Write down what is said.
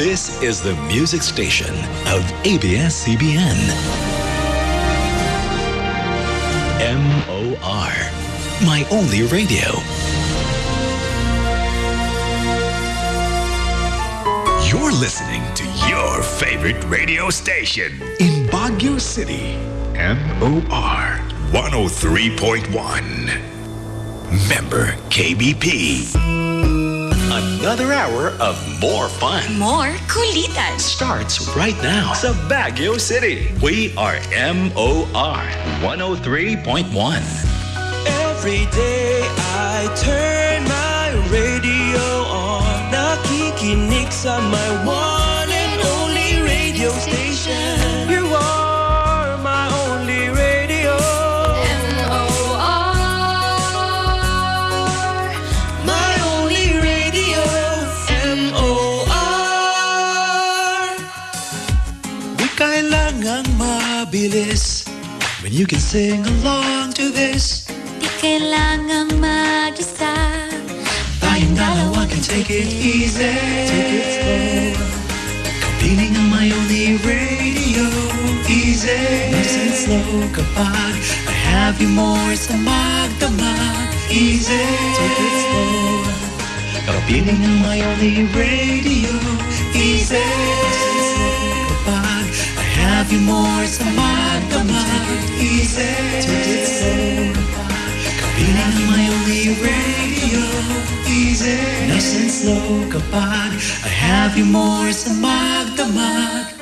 is the music station of ABS-CBN. MOR, my only radio. You're listening to your favorite radio station in Baguio City. MOR 103.1. Member KBP. Another hour of more fun More kulitan. starts right now sa Baguio City. We are MOR 103.1. Every day I turn my radio on Nakikinig sa my one kailangang mabilis. When you can sing along to this. Di kailangang mag-isa. Tayong dalawa can take it easy. Take it slow. Kapiling ang my only radio. Easy. Nice and slow kapag I have you more sa magdamag. Easy. Take it slow. Kapiling ang my only radio You more sa magdamag slow Kapiling ang my only radio Easy. Nice and slow kapag I have you more sa magdamag